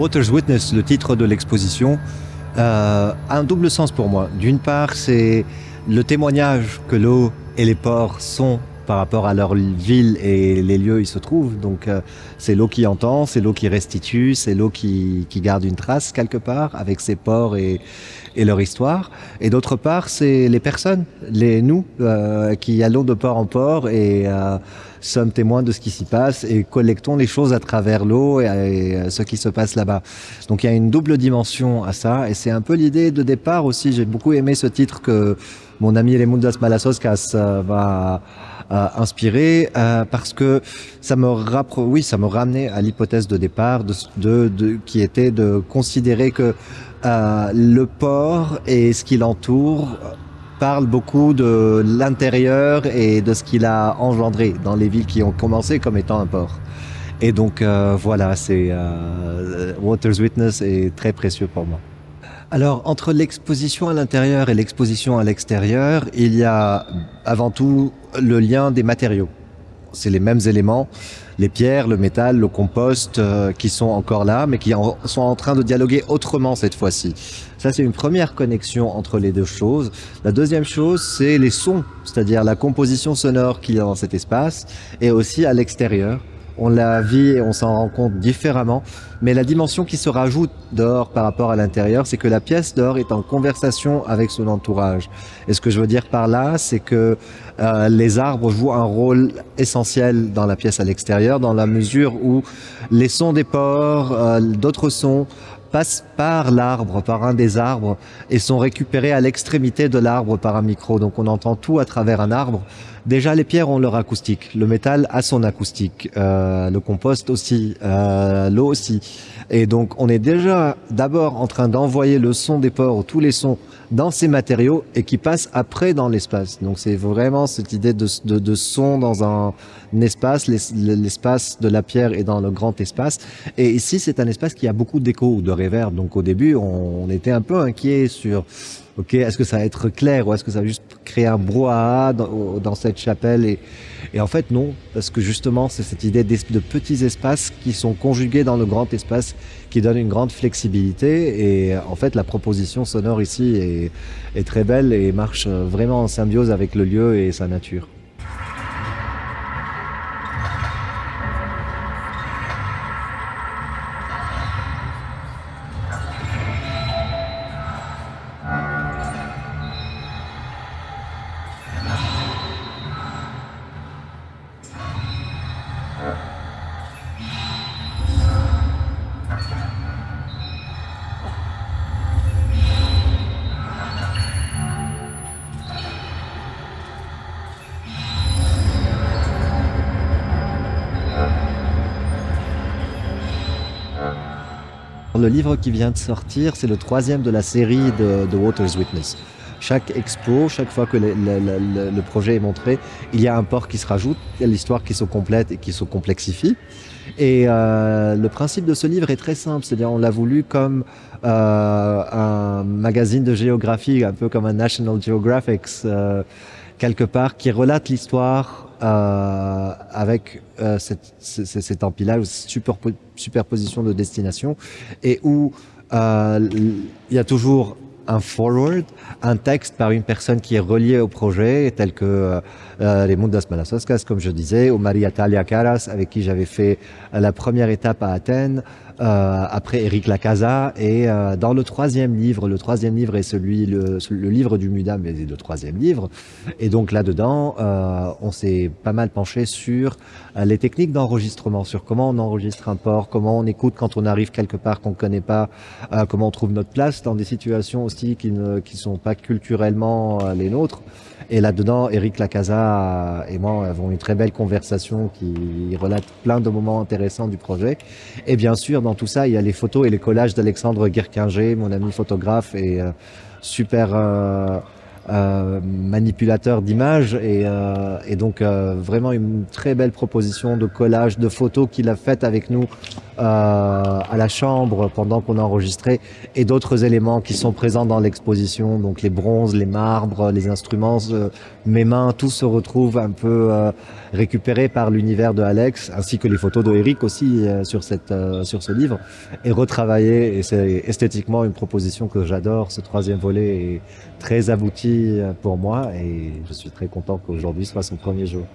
Water's Witness, le titre de l'exposition, euh, a un double sens pour moi. D'une part, c'est le témoignage que l'eau et les ports sont par rapport à leur ville et les lieux où ils se trouvent. Donc euh, c'est l'eau qui entend, c'est l'eau qui restitue, c'est l'eau qui, qui, garde une trace quelque part avec ses ports et, et leur histoire. Et d'autre part, c'est les personnes, les nous, euh, qui allons de port en port et euh, sommes témoins de ce qui s'y passe et collectons les choses à travers l'eau et, et, ce qui se passe là-bas. Donc il y a une double dimension à ça et c'est un peu l'idée de départ aussi. J'ai beaucoup aimé ce titre que mon ami Lemundas Malasoskas va euh, inspiré euh, parce que ça me rappro oui ça me ramenait à l'hypothèse de départ de, de, de, qui était de considérer que euh, le port et ce qui l'entoure parle beaucoup de l'intérieur et de ce qu'il a engendré dans les villes qui ont commencé comme étant un port. Et donc euh, voilà, c'est euh, Water's Witness est très précieux pour moi. Alors, entre l'exposition à l'intérieur et l'exposition à l'extérieur, il y a avant tout le lien des matériaux. C'est les mêmes éléments, les pierres, le métal, le compost, euh, qui sont encore là, mais qui en, sont en train de dialoguer autrement cette fois-ci. Ça, c'est une première connexion entre les deux choses. La deuxième chose, c'est les sons, c'est-à-dire la composition sonore qu'il y a dans cet espace, et aussi à l'extérieur on la vit et on s'en rend compte différemment. Mais la dimension qui se rajoute dehors par rapport à l'intérieur, c'est que la pièce dehors est en conversation avec son entourage. Et ce que je veux dire par là, c'est que euh, les arbres jouent un rôle essentiel dans la pièce à l'extérieur, dans la mesure où les sons des ports, euh, d'autres sons, passent par l'arbre, par un des arbres, et sont récupérés à l'extrémité de l'arbre par un micro. Donc on entend tout à travers un arbre. Déjà, les pierres ont leur acoustique, le métal a son acoustique, euh, le compost aussi, euh, l'eau aussi. Et donc on est déjà d'abord en train d'envoyer le son des ports, tous les sons, dans ces matériaux et qui passent après dans l'espace. Donc c'est vraiment cette idée de, de, son dans un, un espace, l'espace de la pierre est dans le grand espace. Et ici, c'est un espace qui a beaucoup d'écho ou de réverb. Donc au début, on, on était un peu inquiet sur est-ce que ça va être clair ou est-ce que ça va juste créer un brouhaha dans, cette chapelle et, en fait non, parce que justement c'est cette idée de petits espaces qui sont conjugués dans le grand espace qui donne une grande flexibilité et en fait la proposition sonore ici est très belle et marche vraiment en symbiose avec le lieu et sa nature. Le livre qui vient de sortir, c'est le troisième de la série de, Water's Witness. Chaque expo, chaque fois que le, projet est montré, il y a un port qui se rajoute, l'histoire qui se complète et qui se complexifie. Et euh, le principe de ce livre est très simple, c'est-à-dire on l'a voulu comme euh, un magazine de géographie, un peu comme un National Geographic, euh, quelque part, qui relate l'histoire euh, avec euh, cette, cet, empilage, superposition de destination, et où euh, il y a toujours un forward, un texte par une personne qui est reliée au projet, tel que euh, les Mundas Malasoskas, comme je disais, ou Maria Talia Caras, avec qui j'avais fait la première étape à Athènes, euh, après Eric Lacasa, et euh, dans le troisième livre, le troisième livre est celui, le, le livre du Mudam, mais le troisième livre, et donc là-dedans, euh, on s'est pas mal penché sur euh, les techniques d'enregistrement, sur comment on enregistre un port, comment on écoute quand on arrive quelque part qu'on ne connaît pas, euh, comment on trouve notre place dans des situations aussi qui ne qui sont pas culturellement euh, les nôtres. Et là-dedans, Eric Lacasa et moi avons une très belle conversation qui relate plein de moments intéressants du projet. Et bien sûr, tout ça, il y a les photos et les collages d'Alexandre Guerquinger, mon ami photographe et euh, super euh, euh, manipulateur d'images et, euh, et, donc euh, vraiment une très belle proposition de collage de photos qu'il a faites avec nous à la chambre pendant qu'on a enregistré et d'autres éléments qui sont présents dans l'exposition donc les bronzes, les marbres, les instruments, mes mains, tout se retrouve un peu récupéré par l'univers de Alex ainsi que les photos de Eric aussi sur, cette, sur ce livre et retravaillé et c'est esthétiquement une proposition que j'adore ce troisième volet est très abouti pour moi et je suis très content qu'aujourd'hui soit son premier jour.